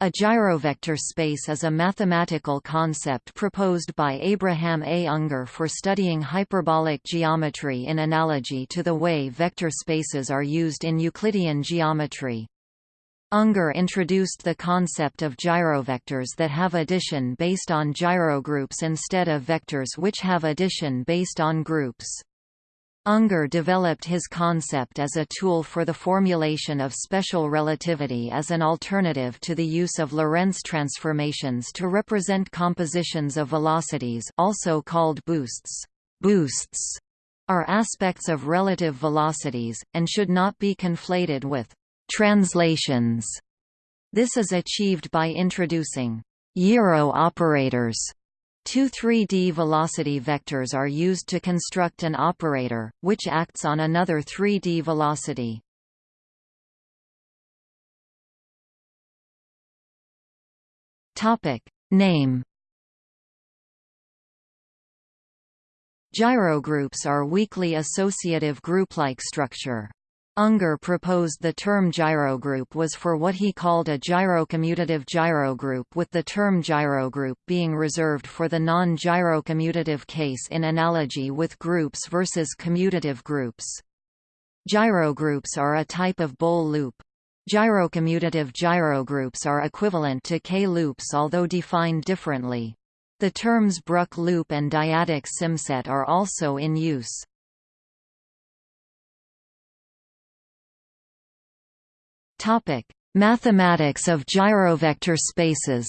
A gyrovector space is a mathematical concept proposed by Abraham A. Ungar for studying hyperbolic geometry in analogy to the way vector spaces are used in Euclidean geometry. Ungar introduced the concept of gyrovectors that have addition based on gyrogroups instead of vectors which have addition based on groups. Ungar developed his concept as a tool for the formulation of special relativity as an alternative to the use of Lorentz transformations to represent compositions of velocities also called boosts. Boosts are aspects of relative velocities, and should not be conflated with translations. This is achieved by introducing gyro operators Two 3D velocity vectors are used to construct an operator, which acts on another 3D velocity. Name Gyrogroups are weakly associative group-like structure. Ungar proposed the term gyrogroup was for what he called a gyrocommutative gyrogroup with the term gyrogroup being reserved for the non-gyrocommutative case in analogy with groups versus commutative groups. Gyrogroups are a type of Bol loop. Gyrocommutative gyrogroups are equivalent to K-loops although defined differently. The terms Bruck loop and dyadic symset are also in use. Topic: Mathematics of gyrovector spaces.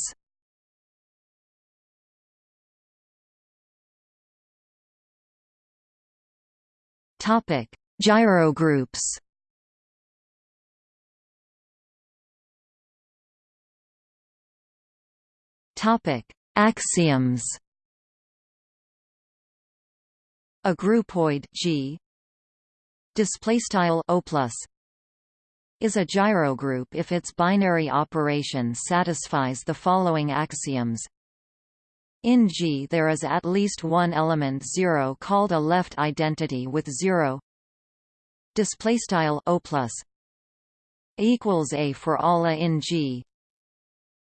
Topic: Gyrogroups. Topic: Axioms. A groupoid G display style O plus is a gyrogroup if its binary operation satisfies the following axioms. In G there is at least one element 0 called a left identity with 0 display style O plus equals A for all A in G.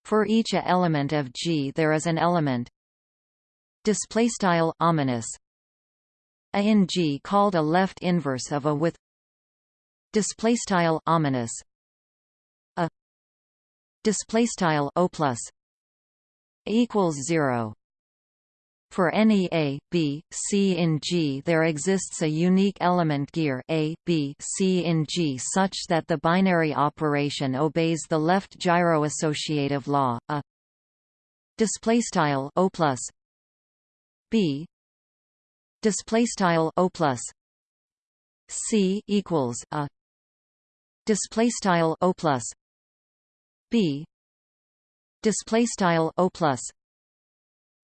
For each A element of G there is an element. Display style ominous A in G called a left inverse of A with display style ominous. A. Display style o plus. Equals 0 for any A, B, C in G there exists a unique element gear A, B, C in G such that the binary operation obeys the left gyroassociative law, a. Displaystyle O plus. B. Displaystyle O plus. C equals a display style o plus b display style o plus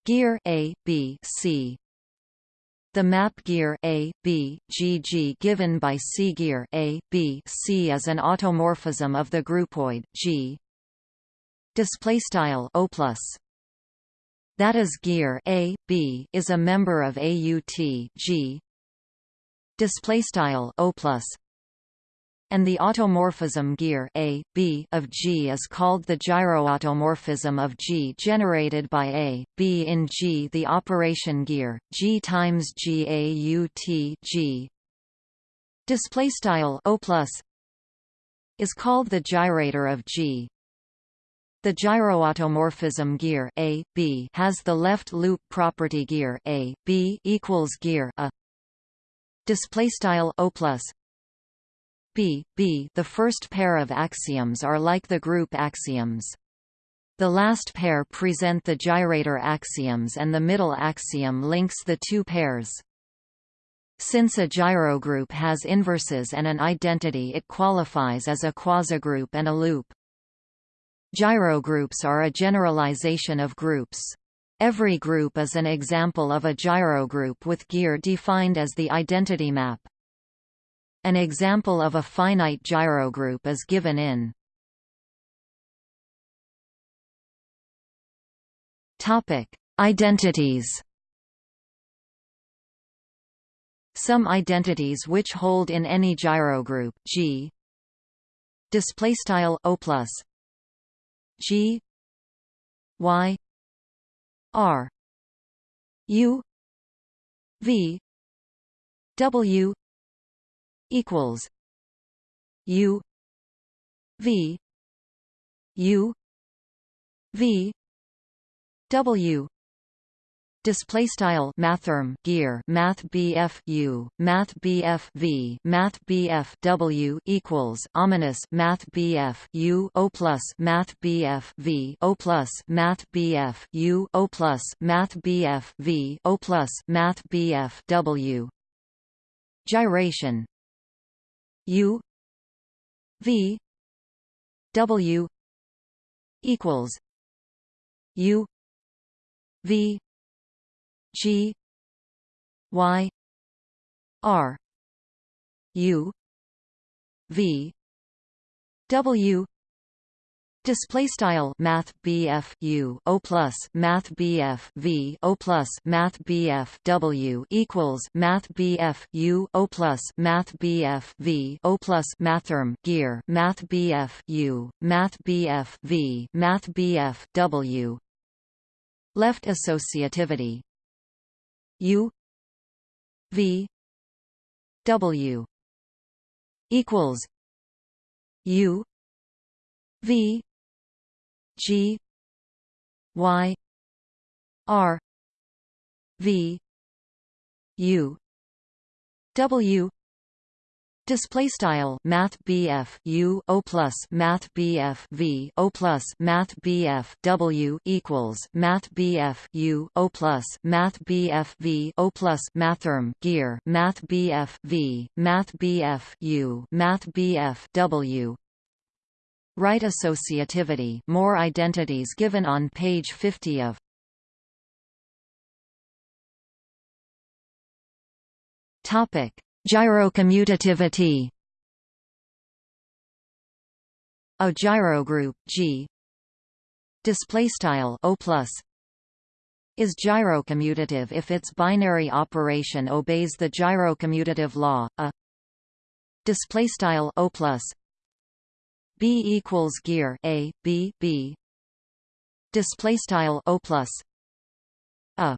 gear a b c the map gear A, B, GG given by C gear A, B, C is an automorphism of the groupoid G. Display style O plus. That is gear A, B is a member of AUT G. Display style O plus and the automorphism gear A, B of G is called the gyroautomorphism of G generated by A, B in G. The operation gear G times G A U T G display style O plus is called the gyrator of G. The gyroautomorphism gear A, B has the left loop property gear A, B equals gear A display style O plus B, the first pair of axioms are like the group axioms. The last pair present the gyrator axioms and the middle axiom links the two pairs. Since a gyrogroup has inverses and an identity it qualifies as a quasigroup and a loop. Gyrogroups are a generalization of groups. Every group is an example of a gyrogroup with gear defined as the identity map. An example of a finite gyrogroup is given in Topic: Identities. Some identities which hold in any gyrogroup G display style O plus G Y R U V W equals U V U V W. Display style mathrm gear math BF U math BF V math BF W equals ominous math BF U O plus math BF V O plus math BF U O plus math BF V O plus math BF W. Gyration U V W equals U V G Y R U V W Display style Math BF U O plus Math BF V O plus Math BF W equals Math BF U O plus Math BF V O plus Mathrm gear Math BF U Math BF V Math BF W. Left associativity. U V W equals U V G Y R V U W. Display style Math BF U O plus Math BF V O plus Math BF W equals Math BF U O plus Math BF V O plus Mathrm gear Math BF V Math BF U Math BF W Right associativity more identities given on page 50 of Topic Gyrocommutativity. A gyrogroup G display style O plus is gyrocommutative if its binary operation obeys the gyrocommutative law a display style O plus B equals gear A B B. Display style O plus. A.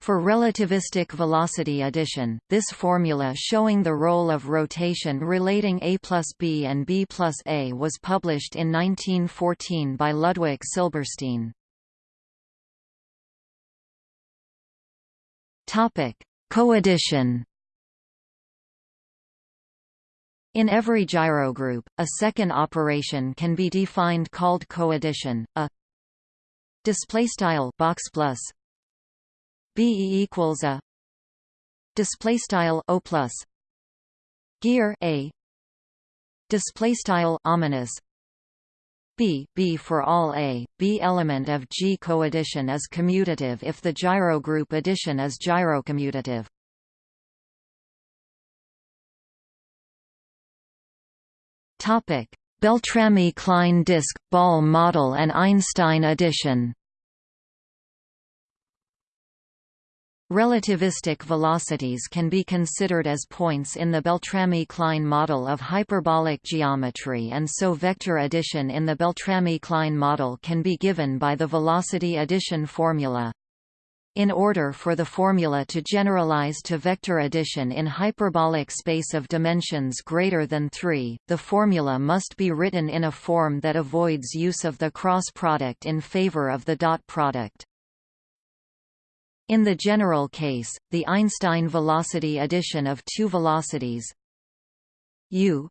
For relativistic velocity addition, this formula showing the role of rotation relating A plus B and B plus A was published in 1914 by Ludwig Silberstein. Coaddition In every gyrogroup, a second operation can be defined called coaddition. A display style box plus B equals a display style O plus gear a display style ominous B B for all A B element of G coaddition is commutative if the gyrogroup addition is gyrocommutative Beltrami-Klein disk ball model and Einstein addition Relativistic velocities can be considered as points in the Beltrami-Klein model of hyperbolic geometry and so vector addition in the Beltrami-Klein model can be given by the velocity addition formula. In order for the formula to generalize to vector addition in hyperbolic space of dimensions greater than 3, the formula must be written in a form that avoids use of the cross product in favor of the dot product. In the general case, the Einstein velocity addition of two velocities u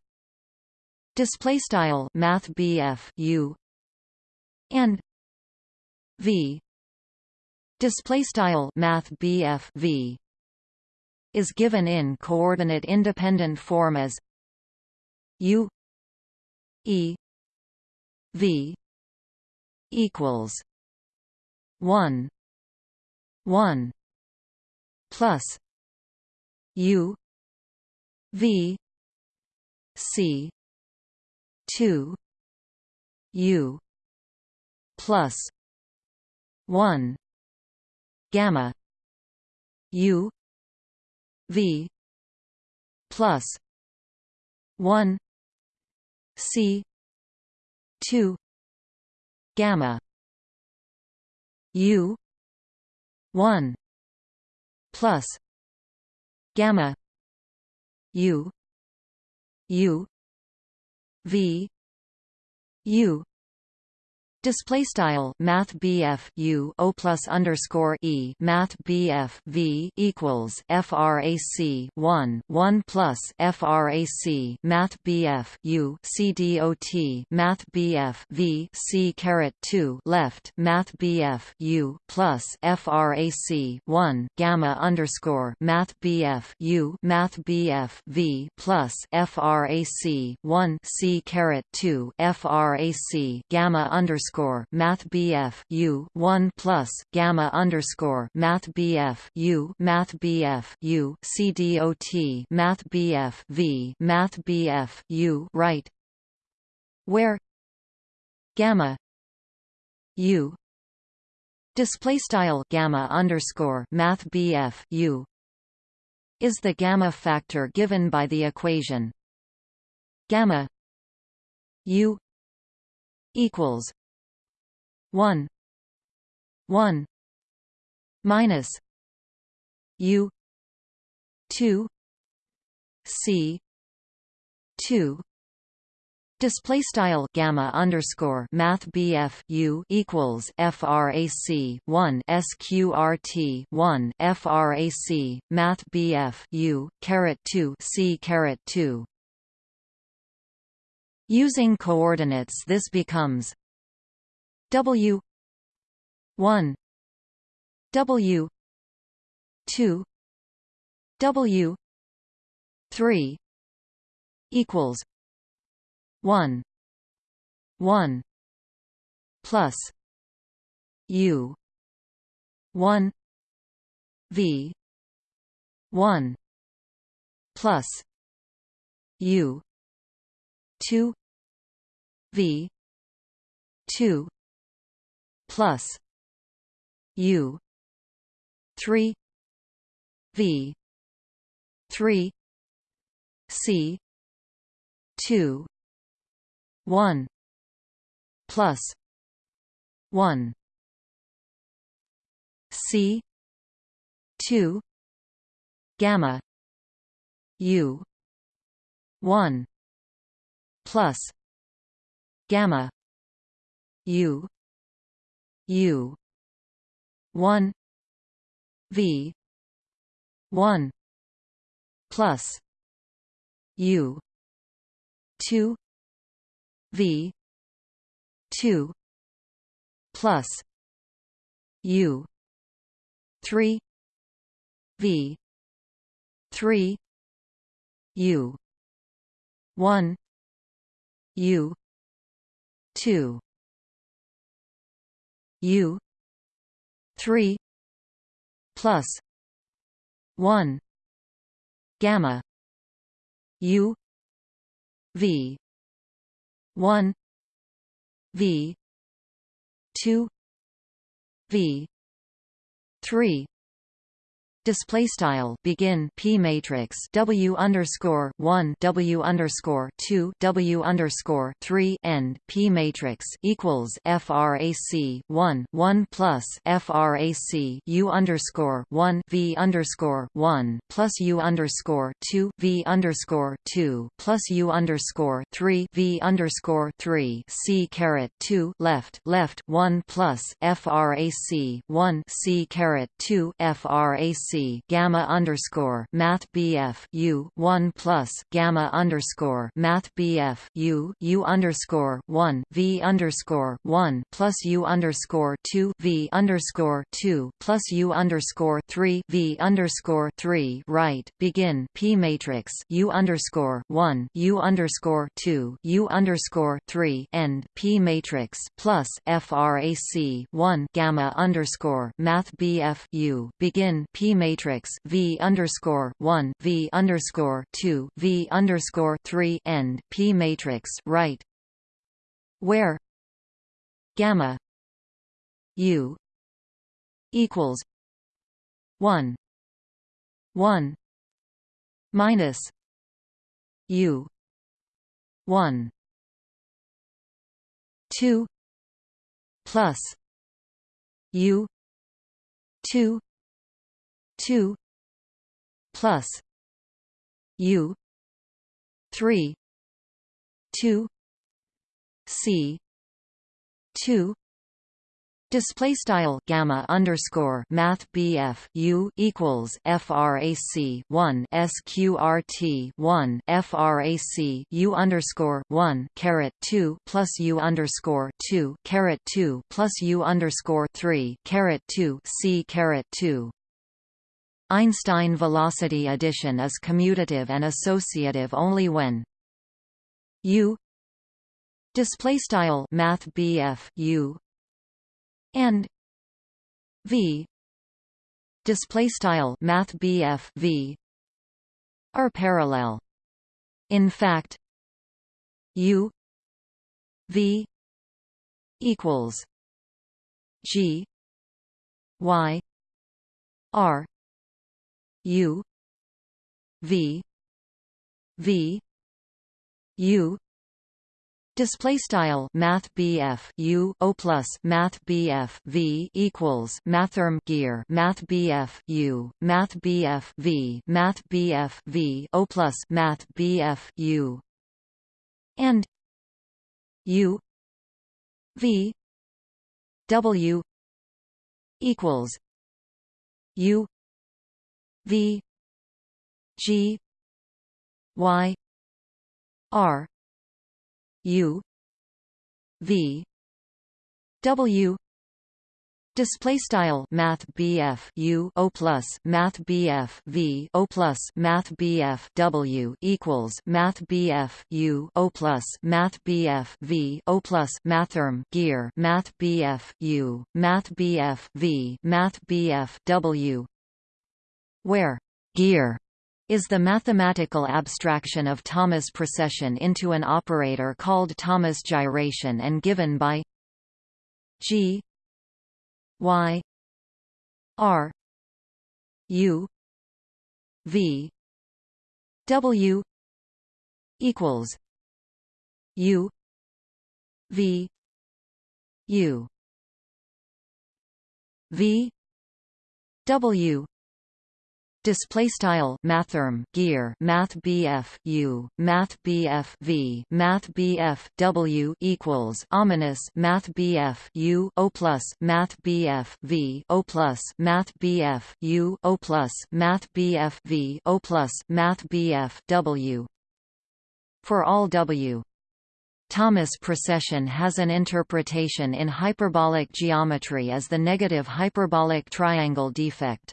display style math u and v display style math v is given in coordinate independent form as u e v equals 1 1 plus u v c 2 u plus 1 gamma u v plus 1 c 2 gamma u 1 plus gamma u u v u Display style Math BF U O plus underscore E Math BF V equals FRAC one one plus FRAC Math BF U C D O T Math BF V C caret two left Math BF U plus FRAC one Gamma underscore Math BF U Math BF V plus FRAC one C caret two FRAC Gamma underscore underscore Math BF U one plus Gamma underscore Math BF U Math BF U C D O T Math BF V Math BF U right where Gamma U display style Gamma underscore Math BF U is the gamma factor given by the equation gamma u equals 1 1 minus u 2 c 2 Display style gamma underscore math BF U equals FRAC one SQRT one FRAC Math BF U caret two C caret two. Using coordinates this becomes W one W two W three equals one one plus U one V one plus U two V two plus U three V three C two one plus one C two gamma U one plus gamma U U. one. V. one. Plus. U. two. V. two. Plus. U. three. V. three. U. one. U. two U. three plus one gamma U V one V two V three display style begin p matrix w underscore one w underscore two w underscore three end p matrix equals frac one one plus frac u underscore one v underscore one plus u underscore two v underscore two plus u underscore three v underscore three c caret two left left one plus frac one c caret two frac gamma underscore math BF U one plus gamma underscore math BF U U underscore one V underscore one plus U underscore two V underscore two plus U underscore three V underscore three. Right. Begin. P matrix U underscore one U underscore two U underscore three. End. P matrix plus FRAC one gamma underscore math BF U. Begin. P matrix V underscore one V underscore two V underscore three end P matrix right? Where gamma U equals one one minus U one two plus u 2 2 plus u 3 2 c 2 Display style gamma underscore math BF U equals FRAC one SQRT one FRAC U underscore one caret two plus U underscore two caret two plus U underscore three caret two C caret two Einstein velocity addition is commutative and associative only when U display style math U and v display style math v are parallel. In fact u v equals g y r u v v u. Display style Math U O plus Math V equals Mathrm gear Math U Math V Math V O plus Math U. And U V W equals U V G Y R U V W. Display style Math BF U O plus Math BF V O plus Math BF W equals Math BF U O plus Math BF V O plus Mathrm gear Math BF U Math BF V Math BF W where gear is the mathematical abstraction of Thomas precession into an operator called Thomas gyration and given by g y r u v w equals u v u v w display style mathrm gear math BF U math BF V math BF W equals ominous math BF U O plus math BF V O plus math BF U O plus math BF V O plus math BF W for all W Thomas precession has an interpretation in hyperbolic geometry as the negative hyperbolic triangle defect.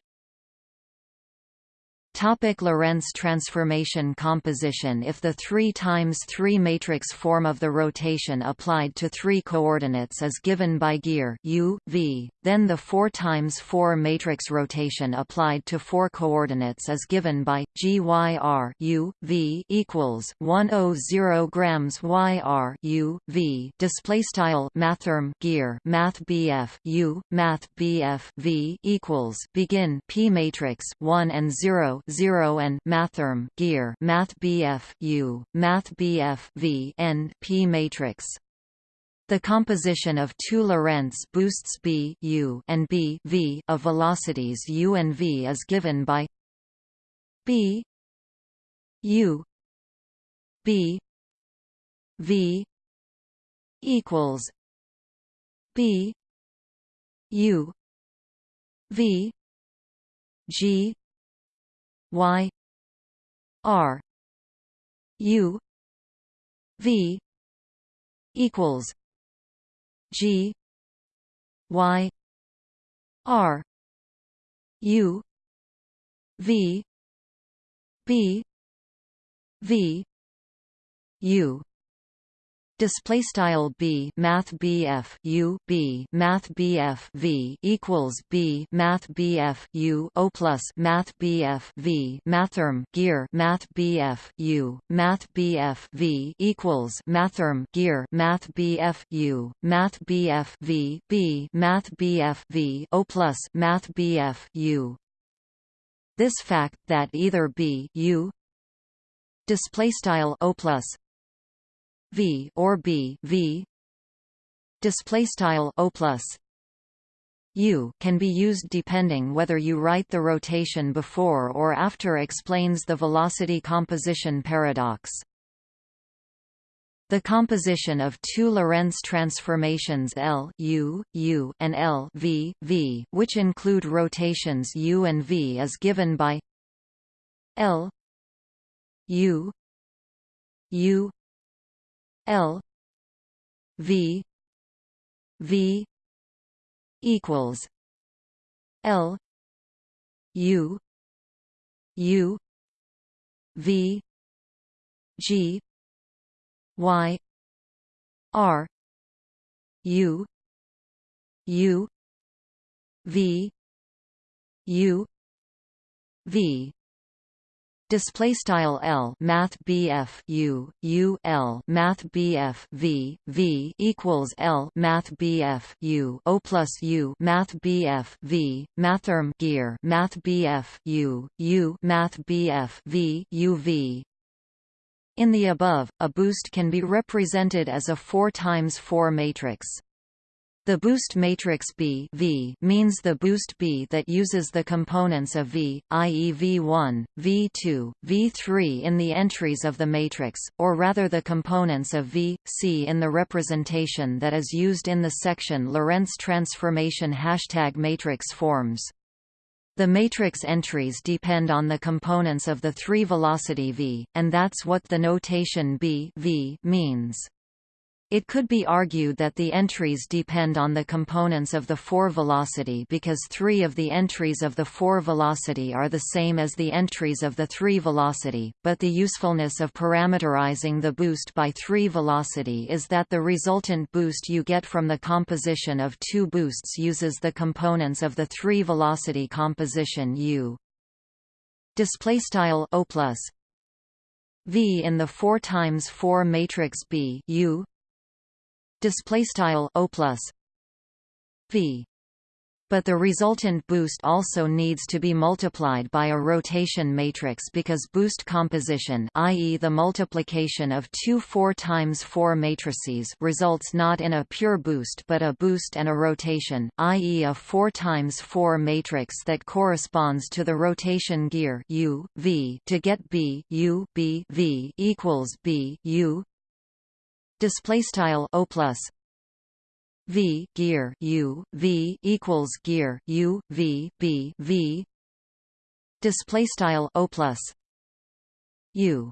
Topic Lorentz transformation composition If the 3 times 3 matrix form of the rotation applied to three coordinates is given by gear u, v, then the 4 times 4 matrix rotation applied to four coordinates is given by g y r u, v equals 100 grams y r u, v display style mathrm gear math bf u math bf v equals begin p matrix 1 and 0 0 and mathrm gear math BF U math BF V end P matrix the composition of two Lorentz boosts B U and B V of velocities U and V is given by B U B V equals B U V G y r u v equals g y r u v b v u display style b math bf u b math bf v equals b math bf u o plus math bf v mathrm gear math bf u math bf v equals mathrm gear math bf u math bf v b math bf v o plus math bf u this fact that either b u display style o plus v or b v display style o plus u can be used depending whether you write the rotation before or after explains the velocity composition paradox. The composition of two Lorentz transformations L U, U, and L v, v, which include rotations u and v is given by L U U L V V equals L U U V G Y R U U V U V display style L math BF U U L math BF V V equals L math BF U O plus U math BF V mathrm gear math BF U U math BF V U V in the above, a boost can be represented as a 4 times 4 matrix. The boost matrix B v means the boost B that uses the components of V, i.e. V1, V2, V3 in the entries of the matrix, or rather the components of V, C in the representation that is used in the section Lorentz transformation hashtag matrix forms. The matrix entries depend on the components of the three-velocity V, and that's what the notation B v means. It could be argued that the entries depend on the components of the 4-velocity because three of the entries of the 4-velocity are the same as the entries of the 3-velocity, but the usefulness of parameterizing the boost by 3-velocity is that the resultant boost you get from the composition of two boosts uses the components of the 3-velocity composition U. Displaystyle O plus V in the 4 times 4 matrix B U display style o plus v but the resultant boost also needs to be multiplied by a rotation matrix because boost composition i.e. the multiplication of two 4 times 4 matrices results not in a pure boost but a boost and a rotation, i.e. a 4 times 4 matrix that corresponds to the rotation gear u, v to get b u, b v equals b u display style o plus. V gear u v equals gear u v b v. Display style o plus. U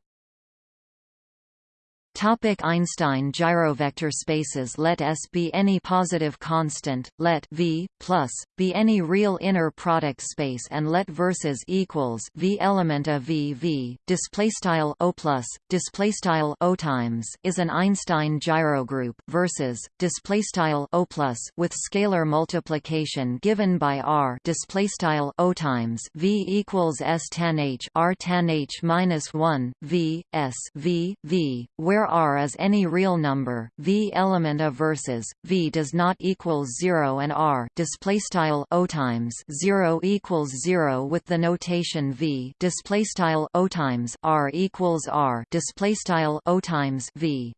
Topic Einstein gyrovector spaces Let S be any positive constant, let V plus be any real inner product space, and let versus equals V element of V V. Display style O plus display style O times is an Einstein gyrogroup versus display style O plus with scalar multiplication given by R display style O times V equals S tan H R tan H minus one V S V V where R is any real number, V element of versus V does not equal 0 and R display style O times 0 equals 0 with the notation V display style O times R equals R display style O times V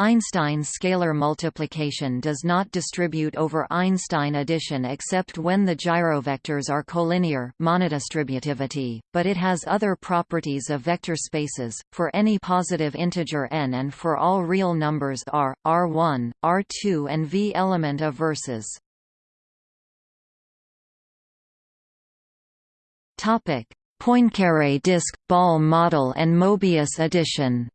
Einstein scalar multiplication does not distribute over Einstein addition except when the gyrovectors are collinear monodistributivity, but it has other properties of vector spaces, for any positive integer n and for all real numbers r, r1, r2 and v element of verses. Poincaré disk, ball model and Mobius addition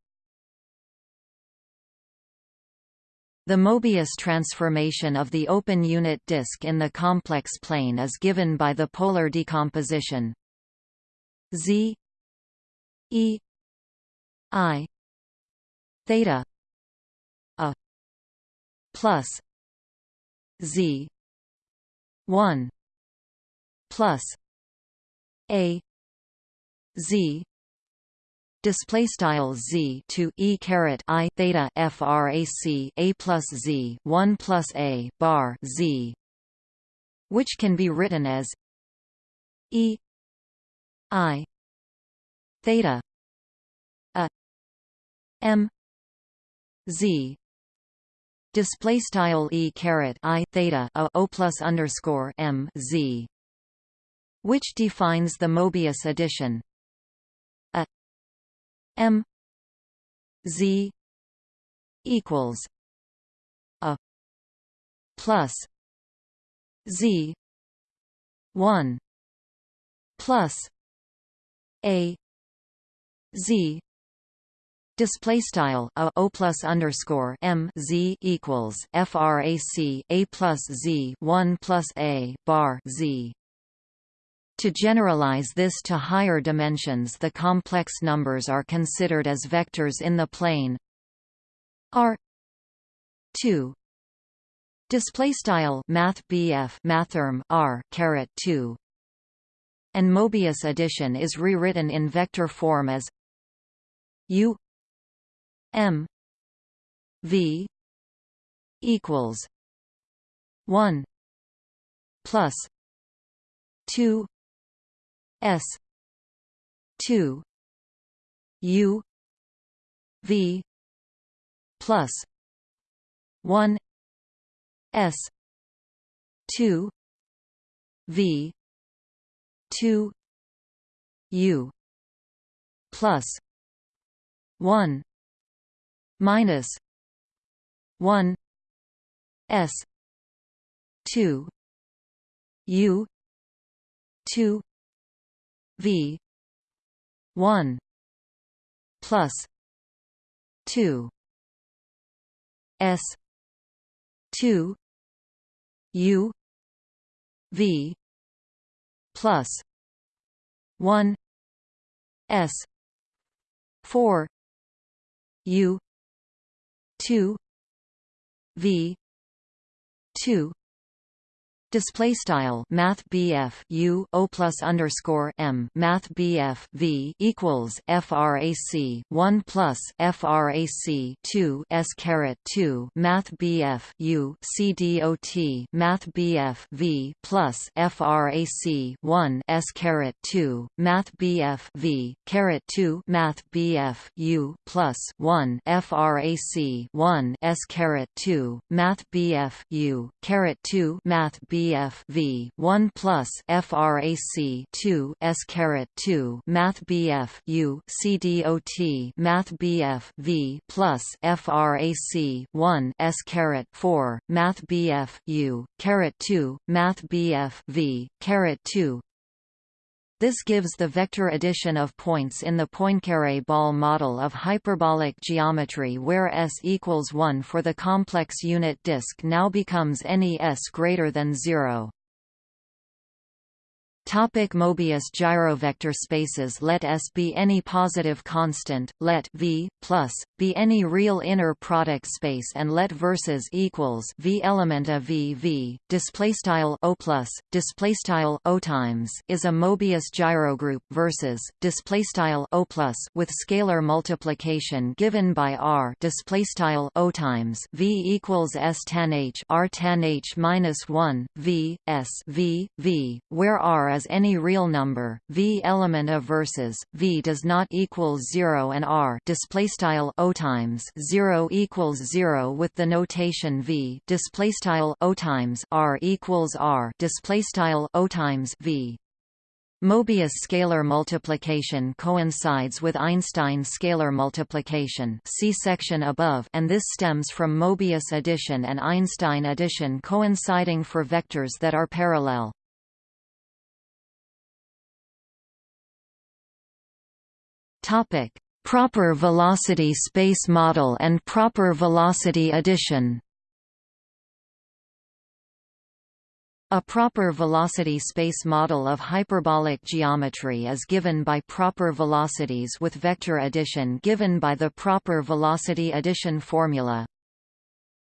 The Mobius transformation of the open unit disk in the complex plane is given by the polar decomposition. Z e i theta a plus z 1 plus a z display style z to e caret i theta frac a plus z 1 plus a bar z which can be written as e i theta a m z. Display style e caret i theta a o plus underscore m z, which defines the Mobius addition m z equals a plus z 1 plus a z Display style a o plus underscore m z equals frac a plus z one plus a bar z. To generalize this to higher dimensions, the complex numbers are considered as vectors in the plane r two. Display style math BF mathrm r caret 2 and Mobius addition is rewritten in vector form as u m v equals 1 plus 2 s. 2 u. V. plus 1 s. 2 v. 2 u. plus 1 minus 1 s. 2 u. 2 v 1 plus 2 s 2 u v plus 1 s 4 u 2 v 2 Display style Math BF U O plus underscore M Math BF V equals FRAC one plus FRAC two S caret two Math BF U C D O T Math BF V plus FRAC one S caret two Math BF V caret two Math BF U plus one FRAC one S caret two Math BF U caret two Math BF BF V 1 plus FRAC 2 S caret 2 Math BF U C D O T Math BF V plus FRAC 1 S caret 4 Math BF U caret 2 Math BF V caret 2 this gives the vector addition of points in the Poincare ball model of hyperbolic geometry where S equals 1 for the complex unit disk now becomes any S greater than 0. Topic Mobius gyrovector spaces Let S be any positive constant, let V plus be any real inner product space, and let versus equals V element of V V. Display style O plus display style O times is a Mobius gyrogroup versus display style O plus with scalar multiplication given by R display style O times V equals S tan H R tan H minus one V S V V where R as any real number, V element of versus V does not equal 0 and R display style O times 0 equals 0 with the notation V display style O times R equals R display style O times V Mobius scalar multiplication coincides with Einstein scalar multiplication see section above and this stems from Mobius addition and Einstein addition coinciding for vectors that are parallel. Topic: Proper velocity space model and proper velocity addition. A proper velocity space model of hyperbolic geometry is given by proper velocities with vector addition given by the proper velocity addition formula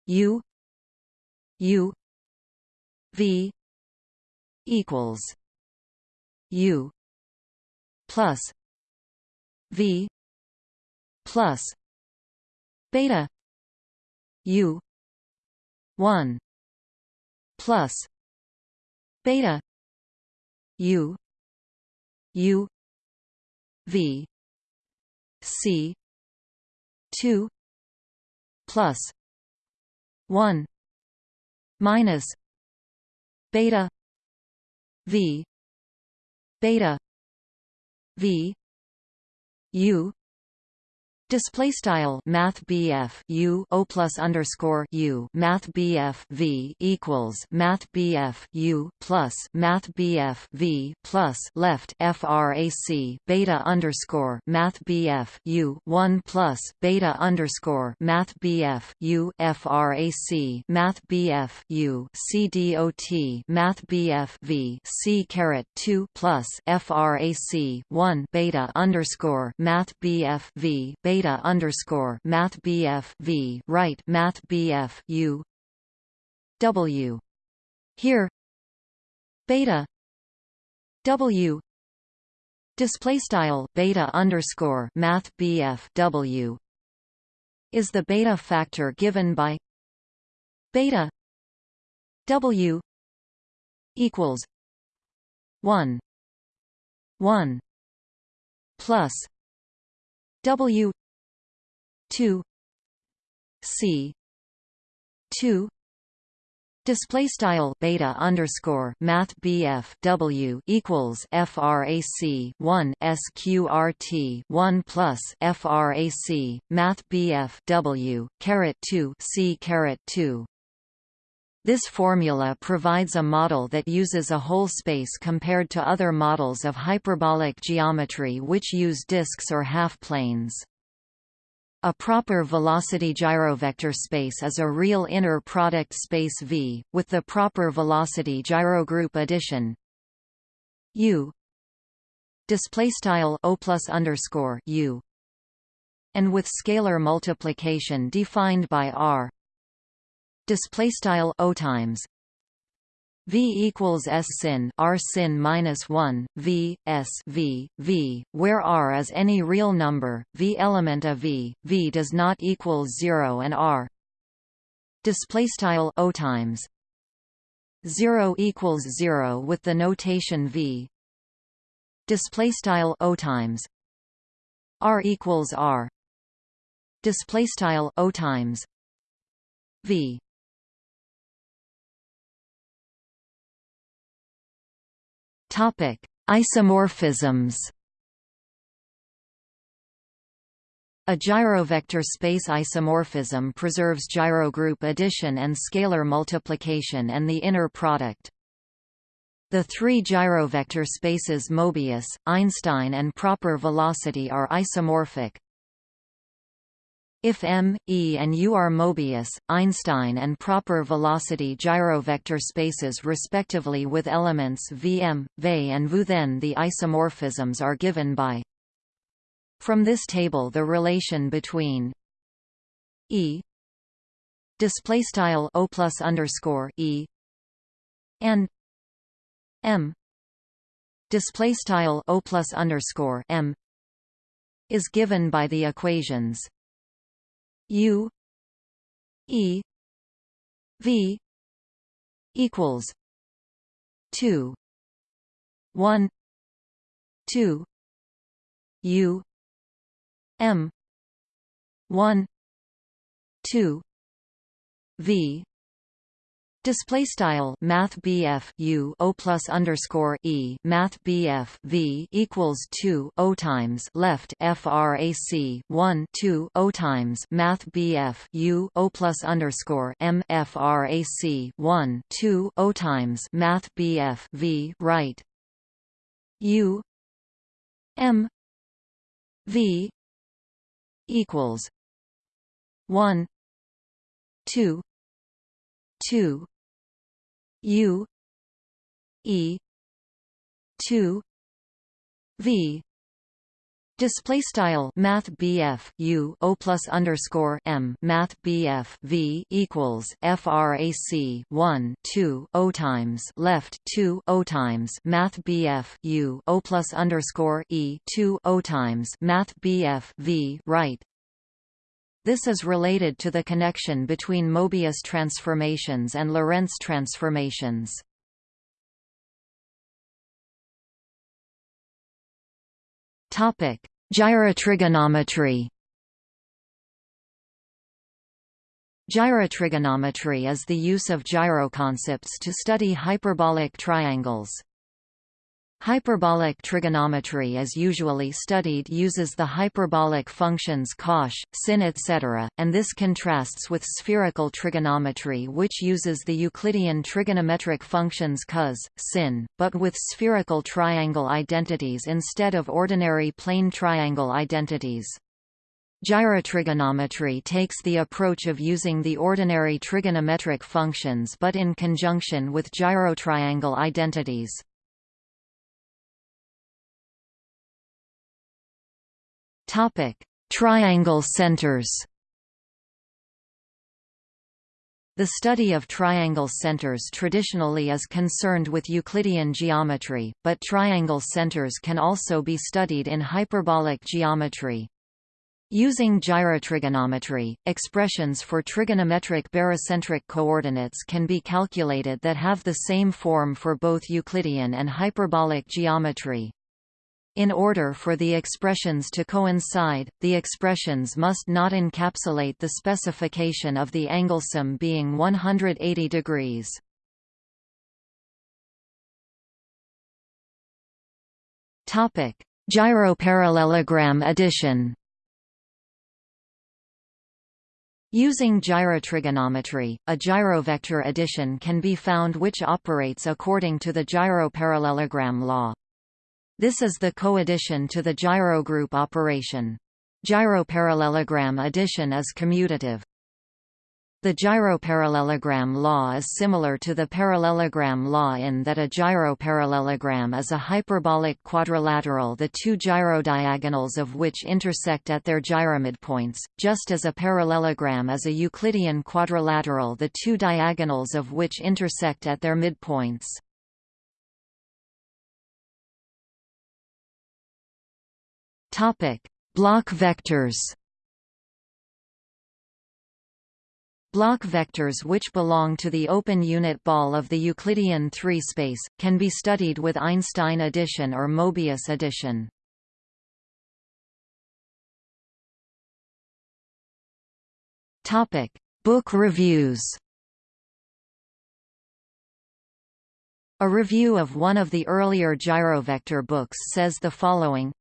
u u v equals u plus V plus beta U one plus beta U U V C two plus 1 minus beta v beta v u Display style Math BF U O plus underscore U Math BF V equals Math BF U plus Math BF V plus left FRAC beta underscore Math BF U one plus beta underscore Math BF U FRAC Math BF U CDOT Math BF V C caret two plus FRAC one beta underscore Math BF V beta beta underscore math V right math BF U W. Here. Beta. W. Display style beta underscore math W is the beta factor given by beta W equals 1 1 plus W 2 c 2 Display style beta underscore math BF W equals FRAC one SQRT one plus FRAC Math BF W caret two C caret two this formula provides a model that uses a whole space compared to other models of hyperbolic geometry which use disks or half-planes. A proper velocity gyrovector space is a real inner product space V, with the proper velocity gyrogroup addition. U. O plus underscore U. And with scalar multiplication defined by R. O times V equals S sin R sin minus 1, V, S V, V, where R is any real number, V element of V, V does not equal 0 and R. Display style O times. 0 equals 0 with the notation V. Display style O times. R equals R. Display style O times. V Topic: Isomorphisms. A gyrovector space isomorphism preserves gyrogroup addition and scalar multiplication and the inner product. The three gyrovector spaces Mobius, Einstein and proper velocity are isomorphic. If M, E and U are Mobius, Einstein and proper velocity gyrovector spaces respectively with elements Vm, V and Vu then the isomorphisms are given by From this table the relation between E display style O plus underscore E and M display style O plus underscore M is given by the equations U E V equals two one two U M one two V Display style Math BF U O plus underscore E Math BF V equals two O times left FRAC one two O times Math BF U O plus underscore M FRAC one two O times Math BF V right. U M V equals one two two U E two V. Display style Math BF U O plus underscore M Math BF V equals FRAC one two O times left two O times Math BF U O plus underscore E two O times Math BF V right this is related to the connection between Mobius transformations and Lorentz transformations. Topic: Gyrotrigonometry. Gyrotrigonometry is the use of gyroconcepts to study hyperbolic triangles. Hyperbolic trigonometry as usually studied uses the hyperbolic functions cosh, sin etc., and this contrasts with spherical trigonometry which uses the Euclidean trigonometric functions cos, sin, but with spherical triangle identities instead of ordinary plane triangle identities. Gyrotrigonometry takes the approach of using the ordinary trigonometric functions but in conjunction with gyrotriangle identities. Topic: Triangle centers. The study of triangle centers traditionally is concerned with Euclidean geometry, but triangle centers can also be studied in hyperbolic geometry. Using gyrotrigonometry, expressions for trigonometric barycentric coordinates can be calculated that have the same form for both Euclidean and hyperbolic geometry. In order for the expressions to coincide, the expressions must not encapsulate the specification of the angle sum being 180 degrees. Topic: Gyroparallelogram addition. Using gyrotrigonometry, a gyrovector addition can be found which operates according to the gyroparallelogram law. This is the coaddition to the gyrogroup operation. Gyroparallelogram addition is commutative. The gyroparallelogram law is similar to the parallelogram law in that a gyroparallelogram is a hyperbolic quadrilateral the two gyrodiagonals of which intersect at their gyromidpoints, just as a parallelogram is a Euclidean quadrilateral the two diagonals of which intersect at their midpoints. Bloch vectors Bloch vectors which belong to the open unit ball of the Euclidean 3-space, can be studied with Einstein addition or Mobius addition. Topic: Book reviews A review of one of the earlier gyrovector books says the following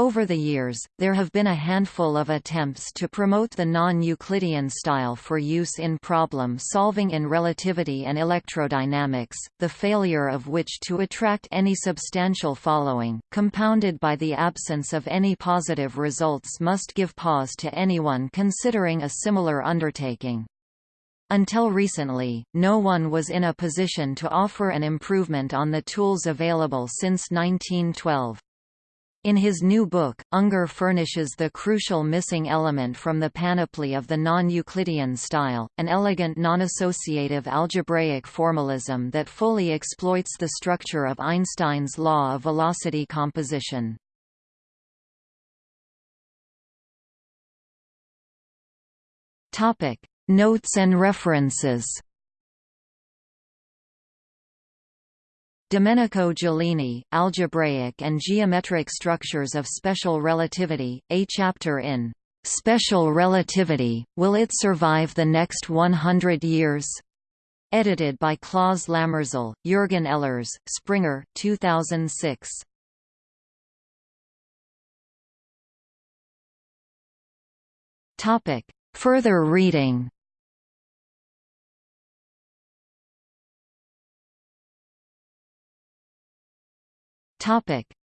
over the years, there have been a handful of attempts to promote the non-Euclidean style for use in problem solving in relativity and electrodynamics, the failure of which to attract any substantial following, compounded by the absence of any positive results must give pause to anyone considering a similar undertaking. Until recently, no one was in a position to offer an improvement on the tools available since 1912. In his new book, Ungar furnishes the crucial missing element from the panoply of the non-Euclidean style, an elegant non-associative algebraic formalism that fully exploits the structure of Einstein's law of velocity composition. Notes and references Domenico Giulini, Algebraic and Geometric Structures of Special Relativity, a chapter in Special Relativity, Will It Survive the Next 100 Years? Edited by Claus Lämmerzahl, Jürgen Ehlers, Springer, 2006. Further reading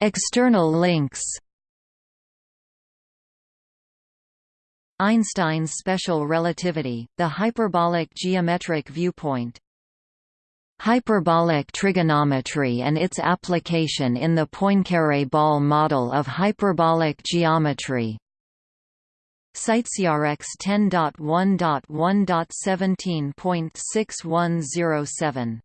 External links. Einstein's special relativity, the hyperbolic geometric viewpoint. Hyperbolic trigonometry and its application in the Poincaré ball model of hyperbolic geometry. CiteSeerX 10.1.1.17.6107